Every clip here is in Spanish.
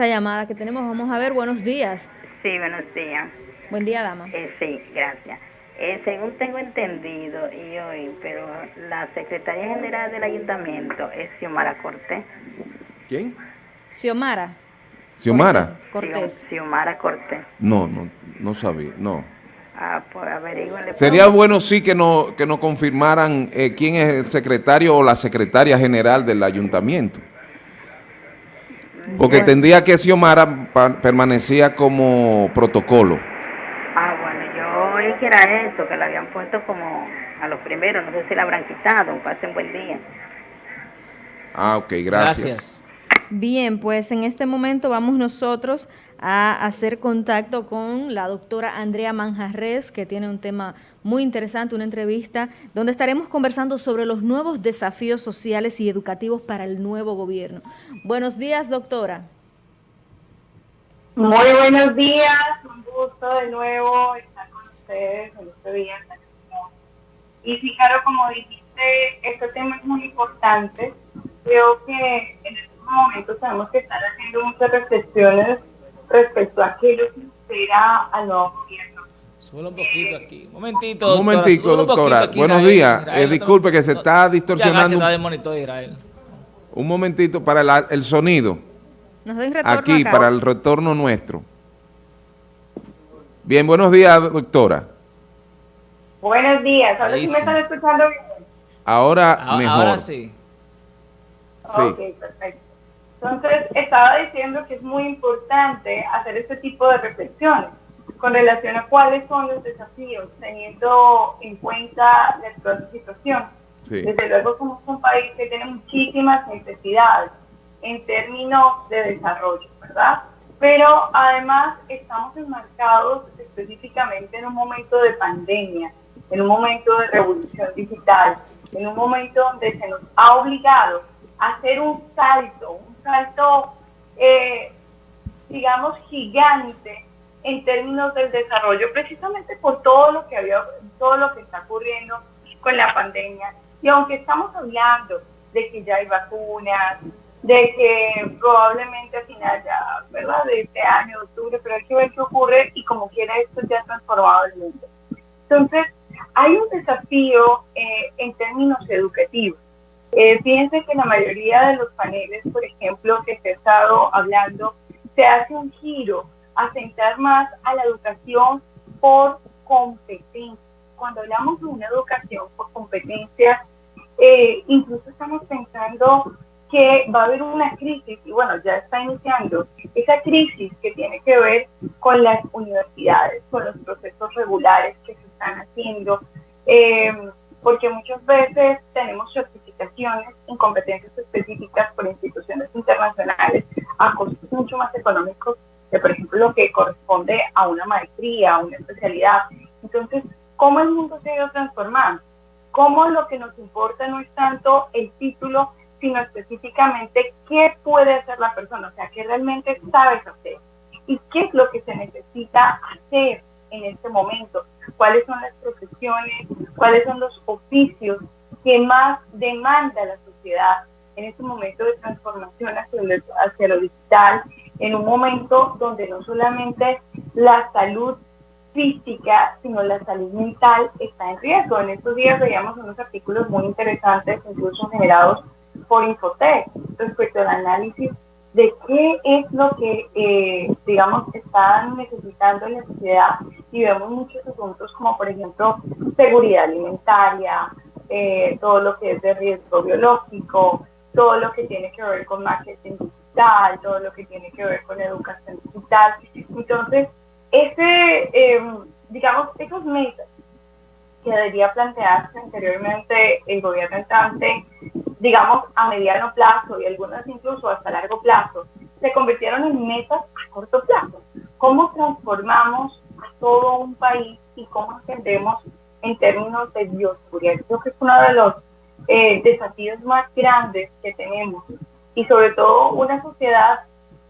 esta llamada que tenemos. Vamos a ver, buenos días. Sí, buenos días. Buen día, dama. Eh, sí, gracias. Eh, según tengo entendido y hoy, pero la secretaria general del ayuntamiento es Xiomara Cortés. ¿Quién? Xiomara. ¿Xiomara? Cortés. Xiomara Cortés. No, no, no sabía, no. Ah, pues. Sería bueno sí que nos que nos confirmaran eh, quién es el secretario o la secretaria general del ayuntamiento. Porque tendría que Xiomara permanecía como protocolo. Ah, bueno, yo oí que era eso, que la habían puesto como a los primeros, no sé si la habrán quitado, pasen buen día. Ah, ok, gracias. Bien, pues en este momento vamos nosotros a hacer contacto con la doctora Andrea Manjarres, que tiene un tema muy interesante, una entrevista, donde estaremos conversando sobre los nuevos desafíos sociales y educativos para el nuevo gobierno. Buenos días, doctora. Muy buenos días, un gusto de nuevo estar con ustedes en este día Y sí, claro, como dijiste, este tema es muy importante. Creo que en estos momentos tenemos que estar haciendo muchas reflexiones respecto a aquello que espera al nuevo gobierno. Sube un poquito aquí. Un momentito, Un momentico, doctora. Buenos días. Eh, disculpe que se está distorsionando. Un momentito para el, sonido. Aquí, para el retorno nuestro. Bien, buenos días, doctora. Buenos días. Ahora sí, me están escuchando bien. Ahora, mejor. Ahora sí. Sí. Ok, perfecto. Entonces, estaba diciendo que es muy importante hacer este tipo de reflexiones con relación a cuáles son los desafíos, teniendo en cuenta la actual situación. Desde luego somos un país que tiene muchísimas necesidades en términos de desarrollo, ¿verdad? Pero además estamos enmarcados específicamente en un momento de pandemia, en un momento de revolución digital, en un momento donde se nos ha obligado a hacer un salto, salto, eh, digamos, gigante en términos del desarrollo, precisamente por todo lo que había, todo lo que está ocurriendo con la pandemia. Y aunque estamos hablando de que ya hay vacunas, de que probablemente a final ya, ¿verdad? De este año, octubre, pero hay que ver qué ocurre y como quiera esto ya ha transformado el mundo. Entonces, hay un desafío eh, en términos educativos. Eh, fíjense que la mayoría de los paneles, por ejemplo, que se ha estado hablando, se hace un giro a centrar más a la educación por competencia. Cuando hablamos de una educación por competencia, eh, incluso estamos pensando que va a haber una crisis, y bueno, ya está iniciando, esa crisis que tiene que ver con las universidades, con los procesos regulares que se están haciendo, eh, porque muchas veces tenemos certificaciones en competencias específicas por instituciones internacionales a costos mucho más económicos que, por ejemplo, lo que corresponde a una maestría, a una especialidad. Entonces, ¿cómo el mundo se ha ido transformando? ¿Cómo lo que nos importa no es tanto el título, sino específicamente qué puede hacer la persona? O sea, qué realmente sabes hacer y qué es lo que se necesita hacer en este momento, cuáles son las profesiones, cuáles son los oficios que más demanda la sociedad en este momento de transformación hacia lo, hacia lo digital, en un momento donde no solamente la salud física, sino la salud mental está en riesgo. En estos días veíamos unos artículos muy interesantes, incluso generados por Infotec, respecto al análisis de qué es lo que, eh, digamos, están necesitando en la sociedad y vemos muchos asuntos como, por ejemplo, seguridad alimentaria, eh, todo lo que es de riesgo biológico, todo lo que tiene que ver con marketing digital, todo lo que tiene que ver con educación digital. Entonces, ese, eh, digamos, esos metas que debería plantearse anteriormente el gobierno entrante, digamos, a mediano plazo y algunas incluso hasta largo plazo, se convirtieron en metas a corto plazo. ¿Cómo transformamos a todo un país y cómo entendemos en términos de bioseguridad? Creo que es uno de los eh, desafíos más grandes que tenemos y sobre todo una sociedad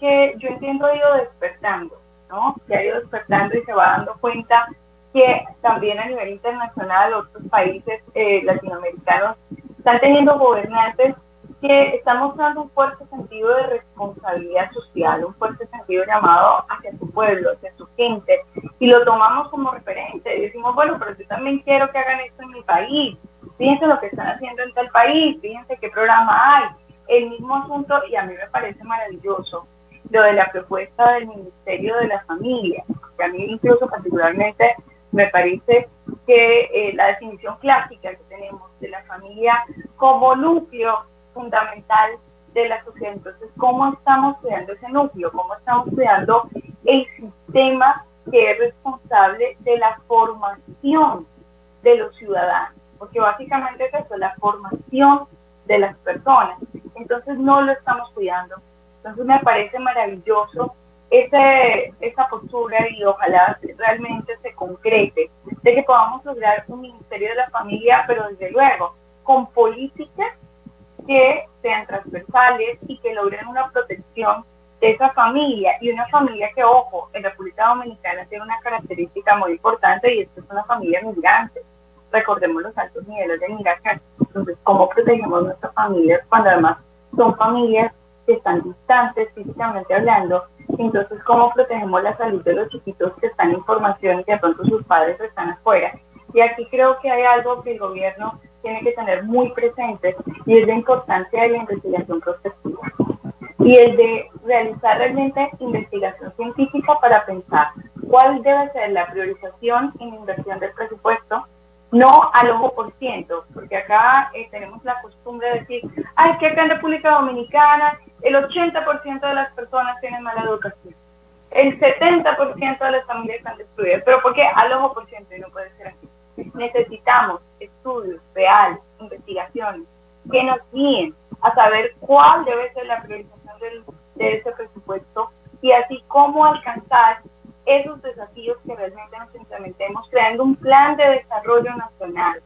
que yo entiendo ha ido despertando, ¿no? Que ha ido despertando y se va dando cuenta que también a nivel internacional otros países eh, latinoamericanos están teniendo gobernantes que está mostrando un fuerte sentido de responsabilidad social, un fuerte sentido llamado hacia su pueblo, hacia su gente, y lo tomamos como referente. Y decimos, bueno, pero yo también quiero que hagan esto en mi país. Fíjense lo que están haciendo en tal país, fíjense qué programa hay. El mismo asunto, y a mí me parece maravilloso, lo de la propuesta del Ministerio de la Familia, que a mí incluso particularmente me parece que eh, la definición clásica que tenemos de la familia como núcleo fundamental de la sociedad. Entonces, ¿cómo estamos creando ese núcleo? ¿Cómo estamos creando el sistema que es responsable de la formación de los ciudadanos? Porque básicamente es eso, la formación de las personas. Entonces, no lo estamos cuidando. Entonces, me parece maravilloso ese, esa postura y ojalá realmente se concrete de que podamos lograr un Ministerio de la Familia, pero desde luego con políticas que sean transversales y que logren una protección de esa familia y una familia que, ojo, en República Dominicana tiene una característica muy importante y es que es una familia migrante. Recordemos los altos niveles de migración. Entonces, ¿cómo protegemos nuestras familias cuando además son familias que están distantes físicamente hablando? Entonces, ¿cómo protegemos la salud de los chiquitos que están en formación y de pronto sus padres están afuera? Y aquí creo que hay algo que el gobierno tiene que tener muy presente y es la importancia de la investigación prospectiva y el de realizar realmente investigación científica para pensar cuál debe ser la priorización en inversión del presupuesto, no al ojo por ciento, porque acá eh, tenemos la costumbre de decir, ay, que acá en República Dominicana el 80% de las personas tienen mala educación, el 70% de las familias están destruidas, pero ¿por qué al ojo por ciento y no puede ser así? necesitamos estudios reales, investigaciones, que nos guíen a saber cuál debe ser la priorización de ese presupuesto y así cómo alcanzar esos desafíos que realmente nos implementemos, creando un plan de desarrollo nacional,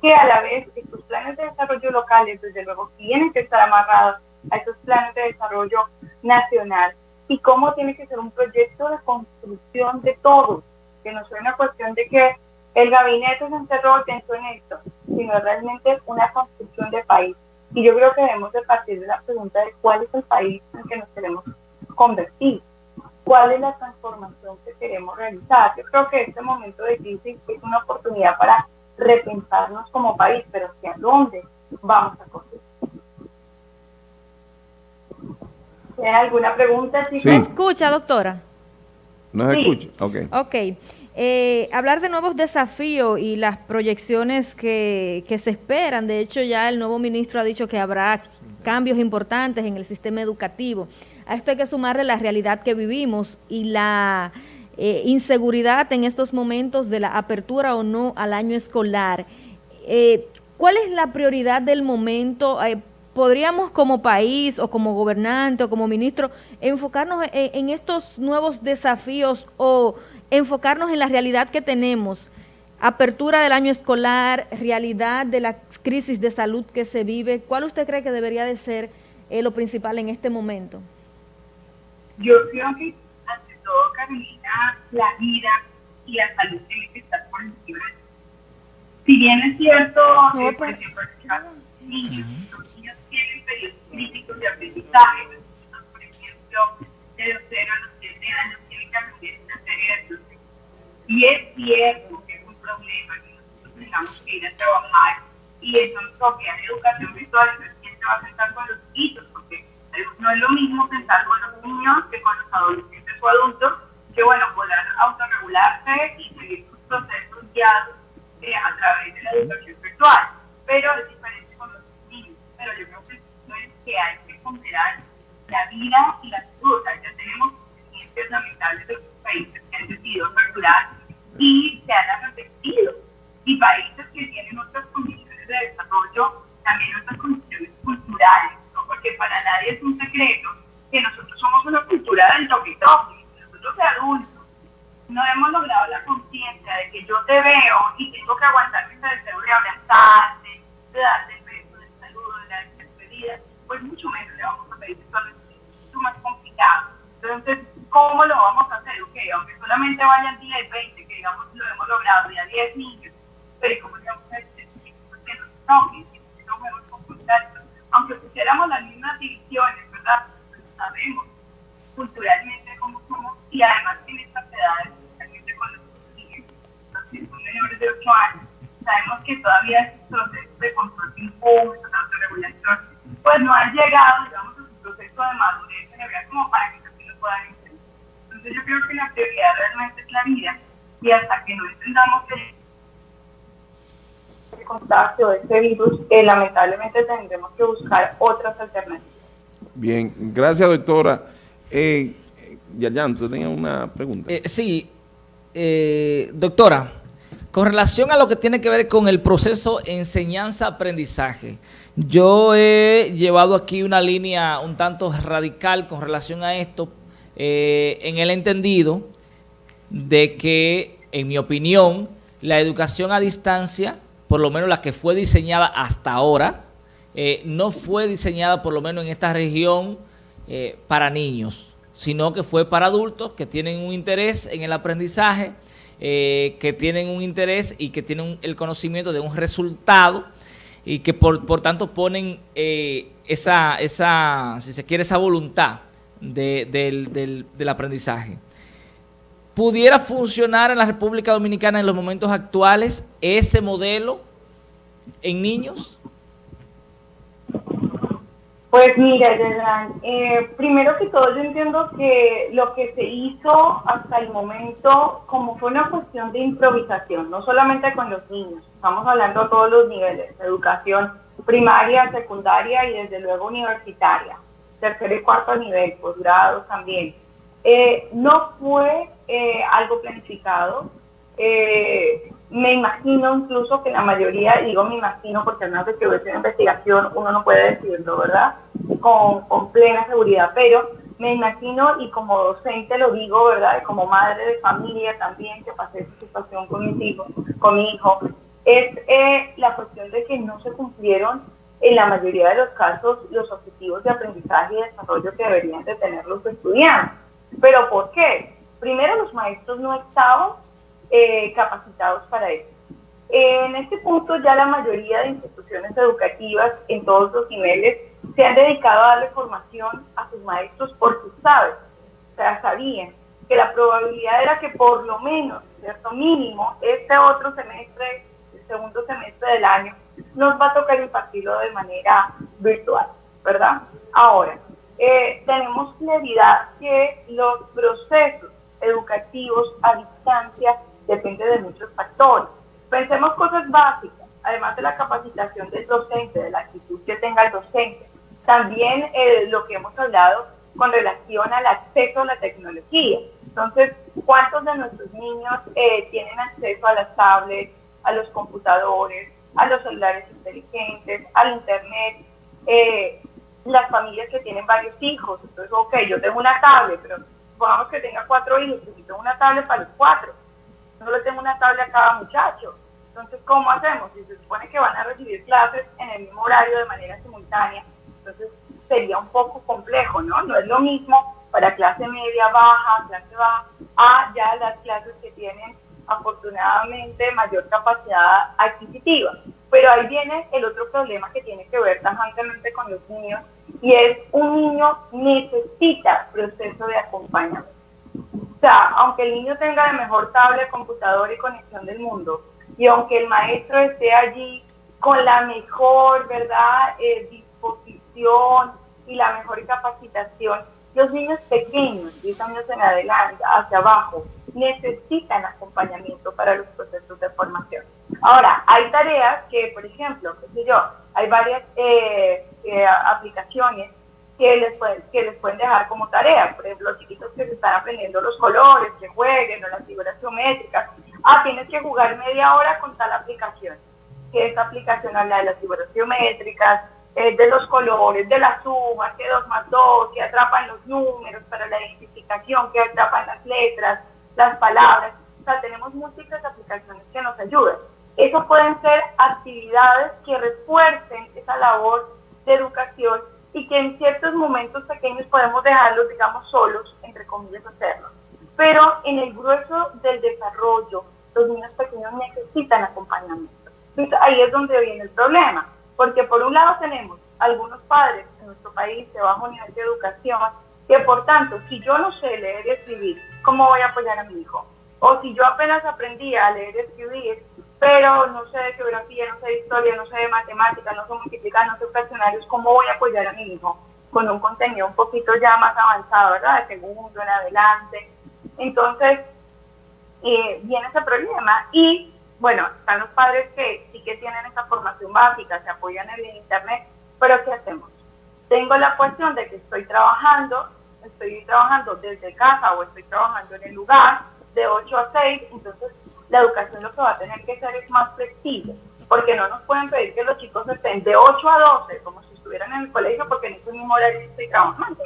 que a la vez estos planes de desarrollo locales, desde luego, tienen que estar amarrados a esos planes de desarrollo nacional y cómo tiene que ser un proyecto de construcción de todos, que no sea una cuestión de que el gabinete se encerró pensó en esto, sino realmente una construcción de país. Y yo creo que debemos de partir de la pregunta de cuál es el país en que nos queremos convertir, cuál es la transformación que queremos realizar. Yo creo que este momento de crisis es una oportunidad para repensarnos como país, pero hacia dónde vamos a correr. ¿Tiene alguna pregunta? Sí. ¿Me escucha, doctora? No se escucha, ok. Ok. Eh, hablar de nuevos desafíos y las proyecciones que, se esperan. De hecho, ya el nuevo ministro ha dicho que habrá cambios importantes en el sistema educativo. A esto hay que sumarle la realidad que vivimos y la eh, inseguridad en estos momentos de la apertura o no al año escolar. Eh, ¿Cuál es la prioridad del momento? ¿Podríamos como país o como gobernante o como ministro enfocarnos en estos nuevos desafíos o enfocarnos en la realidad que tenemos, apertura del año escolar, realidad de la crisis de salud que se vive, ¿cuál usted cree que debería de ser eh, lo principal en este momento? Yo creo que, ante todo, Carolina, la vida y la salud tienen que estar por encima. Si bien es cierto, no, por pues, ejemplo, los niños, los niños tienen periodos críticos de aprendizaje, por ejemplo, de los 0 a los 7 años, y es cierto que es un problema que nosotros tengamos que ir a trabajar y eso nos toque en educación virtual, entonces quién se va a sentar con los porque no es lo mismo pensar con los niños que con los adolescentes o adultos, que bueno, puedan autorregularse y seguir sus procesos guiados eh, a través de la educación virtual. Pero es diferente con los niños. Pero yo creo que es que hay que ponderar la vida y la salud. Ya tenemos experiencias lamentables de países que han decidido aperturar y se han arrepentido. Y países que tienen otras condiciones de desarrollo, también otras condiciones culturales. Porque para nadie es un secreto que nosotros somos una cultura del toque nosotros de adultos no hemos logrado la conciencia de que yo te veo y tengo que aguantar ese deseo de abrazarte, de darte el beso de saludo, de la despedida, pues mucho menos le vamos a pedir eso es mucho más complicado. Entonces, ¿cómo lo vamos a hacer? Ok, aunque solamente vayan 10, 20, que digamos lo hemos logrado, ya 10 niños, pero ¿cómo le vamos a hacer que nos aunque pusiéramos las mismas divisiones, ¿verdad? Sabemos culturalmente cómo somos y además en estas edades, especialmente con los niños, los que son menores de 8 años, sabemos que todavía estos procesos de control de impulsos, de autorregulación, pues no han llegado, digamos, a su proceso de madurez cerebral como para que también lo puedan entender. Entonces yo creo que la prioridad realmente es la vida y hasta que no entendamos que contagio de este virus, eh, lamentablemente tendremos que buscar otras alternativas. Bien, gracias doctora. Eh, Yayan, tú tenías una pregunta. Eh, sí, eh, doctora, con relación a lo que tiene que ver con el proceso enseñanza-aprendizaje, yo he llevado aquí una línea un tanto radical con relación a esto, eh, en el entendido de que, en mi opinión, la educación a distancia por lo menos la que fue diseñada hasta ahora, eh, no fue diseñada por lo menos en esta región eh, para niños, sino que fue para adultos que tienen un interés en el aprendizaje, eh, que tienen un interés y que tienen el conocimiento de un resultado y que por, tanto ponen esa, esa, si se quiere, esa voluntad del aprendizaje. ¿Pudiera funcionar en la República Dominicana en los momentos actuales ese modelo en niños? Pues mira, eh, primero que todo yo entiendo que lo que se hizo hasta el momento como fue una cuestión de improvisación, no solamente con los niños, estamos hablando a todos los niveles, educación primaria, secundaria y desde luego universitaria, tercer y cuarto nivel, posgrados también. Eh, no fue eh, algo planificado. Eh, me imagino incluso que la mayoría, digo me imagino porque al menos que hubiese una investigación uno no puede decirlo, ¿verdad? Con, con, plena seguridad, pero me imagino y como docente lo digo, ¿verdad? como madre de familia también que pasé esa situación con mis hijos, con mi hijo, es eh, la cuestión de que no se cumplieron en la mayoría de los casos los objetivos de aprendizaje y desarrollo que deberían de tener los estudiantes. ¿Pero por qué? Primero, los maestros no estaban eh, capacitados para eso. En este punto ya la mayoría de instituciones educativas en todos los niveles se han dedicado a darle formación a sus maestros porque saben, o sea, sabían que la probabilidad era que por lo menos, cierto mínimo, este otro semestre, el segundo semestre del año, nos va a tocar impartirlo de manera virtual, ¿verdad? Ahora, eh, tenemos claridad que los procesos educativos a distancia dependen de muchos factores. Pensemos cosas básicas, además de la capacitación del docente, de la actitud que tenga el docente. También eh, lo que hemos hablado con relación al acceso a la tecnología. Entonces, ¿cuántos de nuestros niños eh, tienen acceso a las tablets, a los computadores, a los celulares inteligentes, al Internet? Eh, las familias que tienen varios hijos. Entonces, ok, yo tengo una tablet, pero supongamos que tenga cuatro hijos, tengo una tablet para los cuatro. No le tengo una tablet a cada muchacho. Entonces, ¿cómo hacemos? Si se supone que van a recibir clases en el mismo horario de manera simultánea, entonces sería un poco complejo, ¿no? No es lo mismo para clase media, baja, clase baja, a ya las clases que tienen afortunadamente mayor capacidad adquisitiva. Pero ahí viene el otro problema que tiene que ver tajantemente con los niños y es un niño necesita proceso de acompañamiento. O sea, aunque el niño tenga la mejor tablet, computador y conexión del mundo, y aunque el maestro esté allí con la mejor, ¿verdad?, eh, disposición y la mejor capacitación, los niños pequeños, 10 años en adelante, hacia abajo, necesitan acompañamiento para los procesos de formación. Ahora, hay tareas que, por ejemplo, qué sé yo, hay varias eh, eh, aplicaciones que les, pueden, que les pueden dejar como tarea. Por ejemplo, los chiquitos que se están aprendiendo los colores, que jueguen o las figuras geométricas. Ah, tienes que jugar media hora con tal aplicación. Que esta aplicación habla de las figuras geométricas, eh, de los colores, de la suma, que 2 más 2, que atrapan los números para la identificación, que atrapan las letras, las palabras. O sea, tenemos múltiples aplicaciones que nos ayudan. Eso pueden ser actividades que refuercen esa labor de educación y que en ciertos momentos pequeños podemos dejarlos, digamos, solos, entre comillas, hacerlo. Pero en el grueso del desarrollo, los niños pequeños necesitan acompañamiento. Entonces, ahí es donde viene el problema, porque por un lado tenemos algunos padres en nuestro país de bajo nivel de educación, que por tanto, si yo no sé leer y escribir, ¿cómo voy a apoyar a mi hijo? O si yo apenas aprendí a leer y escribir, pero no sé de geografía, no sé de historia, no sé de matemáticas, no sé multiplicar, no sé fraccionarios, ¿cómo voy a apoyar a mi hijo? Con un contenido un poquito ya más avanzado, ¿verdad? De segundo en adelante. Entonces, eh, viene ese problema. Y bueno, están los padres que sí que tienen esa formación básica, se apoyan en el Internet, pero ¿qué hacemos? Tengo la cuestión de que estoy trabajando, estoy trabajando desde casa o estoy trabajando en el lugar de 8 a 6, entonces la educación lo que va a tener que ser es más flexible, porque no nos pueden pedir que los chicos estén de 8 a 12, como si estuvieran en el colegio, porque en ese mismo horario estoy trabajando.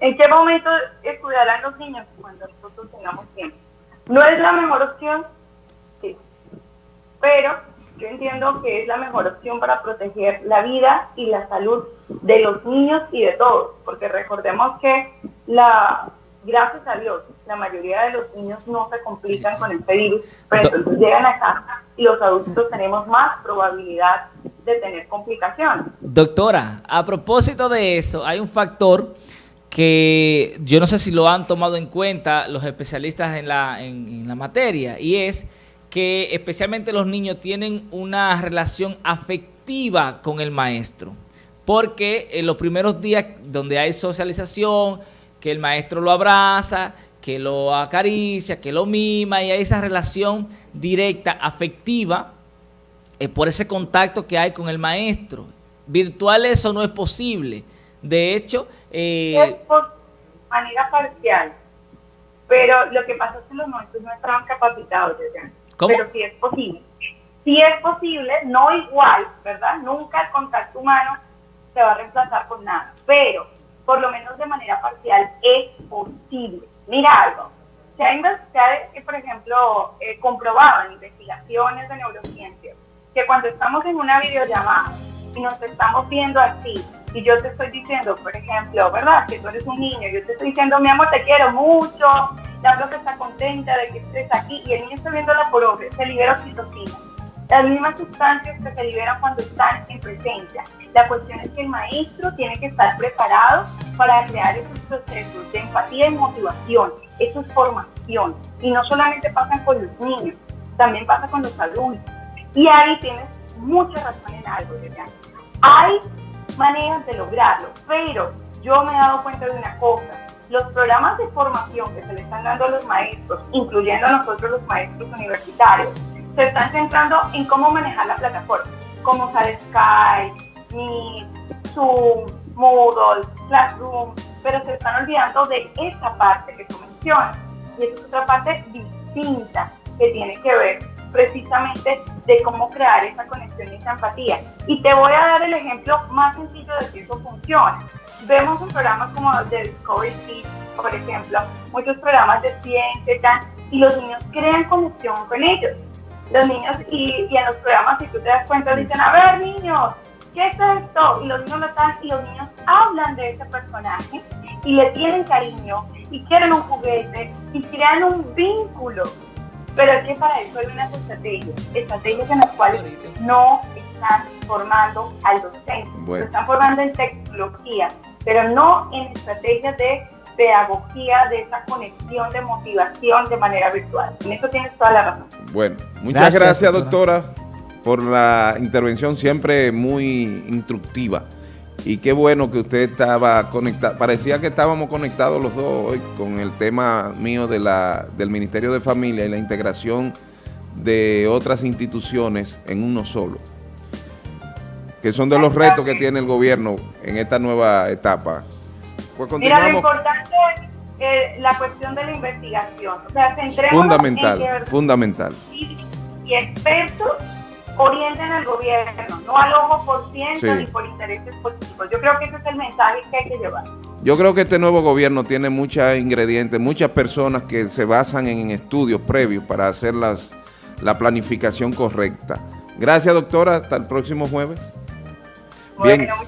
¿En qué momento estudiarán los niños? Cuando nosotros tengamos tiempo. ¿No es la mejor opción? Sí. Pero yo entiendo que es la mejor opción para proteger la vida y la salud de los niños y de todos, porque recordemos que la gracias a Dios, la mayoría de los niños no se complican con este virus, pero entonces llegan a casa y los adultos tenemos más probabilidad de tener complicaciones. Doctora, a propósito de eso, hay un factor que yo no sé si lo han tomado en cuenta los especialistas en la, en, la materia, y es que especialmente los niños tienen una relación afectiva con el maestro, porque en los primeros días donde hay socialización, que el maestro lo abraza, que lo acaricia, que lo mima y hay esa relación directa, afectiva, eh, por ese contacto que hay con el maestro. Virtual eso no es posible. De hecho... Eh, es por manera parcial, pero lo que pasa es que los maestros no estaban capacitados ya. ¿Cómo? Pero sí es posible. Sí es posible, no igual, ¿verdad? Nunca el contacto humano se va a reemplazar con nada, pero por lo menos de manera parcial, es posible. Mira algo, se ha, por ejemplo, eh, comprobado en investigaciones de neurociencia que cuando estamos en una videollamada y nos estamos viendo así, y yo te estoy diciendo, por ejemplo, ¿verdad? Que tú eres un niño, yo te estoy diciendo, mi amor, te quiero mucho, la profe está contenta de que estés aquí, y el niño está viendo la profe, se libera oxitocina. Las mismas sustancias que se liberan cuando están en presencia. La cuestión es que el maestro tiene que estar preparado para crear esos procesos de empatía y motivación. Eso es formación. Y no solamente pasa con los niños, también pasa con los adultos. Y ahí tienes mucha razón en algo, ¿verdad? Hay maneras de lograrlo, pero yo me he dado cuenta de una cosa. Los programas de formación que se le están dando a los maestros, incluyendo a nosotros los maestros universitarios, se están centrando en cómo manejar la plataforma, cómo usar Skype, Meet, Zoom, Moodle, Classroom, pero se están olvidando de esa parte que tú mencionas. Y esa es otra parte distinta que tiene que ver precisamente de cómo crear esa conexión y esa empatía. Y te voy a dar el ejemplo más sencillo de que eso funciona. Vemos en programas como The Discovery Kids, por ejemplo, muchos programas de ciencia y los niños crean conexión con ellos. Los niños, y, y en los programas, si tú te das cuenta, dicen, a ver niños, ¿qué es esto? Y los niños lo están, y los niños hablan de ese personaje y le tienen cariño y quieren un juguete y crean un vínculo. Pero es que para eso hay unas estrategias, estrategias en las cuales no están formando al docente, bueno. están formando en tecnología, pero no en estrategias de pedagogía, de esa conexión, de motivación de manera virtual. En eso tienes toda la razón. Bueno, muchas gracias, doctora por la intervención siempre muy instructiva. Y qué bueno que usted estaba conectado. Parecía que estábamos conectados los dos hoy con el tema mío de la, del Ministerio de Familia y la integración de otras instituciones en uno solo. Que son de los retos que tiene el gobierno en esta nueva etapa. Pues Mira, lo importante es eh, la cuestión de la investigación. O sea, fundamental, fundamental. Y, y expertos orienten al gobierno, no al ojo por ciento ni por intereses políticos. Yo creo que ese es el mensaje que hay que llevar. Yo creo que este nuevo gobierno tiene muchos ingredientes, muchas personas que se basan en estudios previos para hacer las, la planificación correcta. Gracias, doctora. Hasta el próximo jueves. Bien.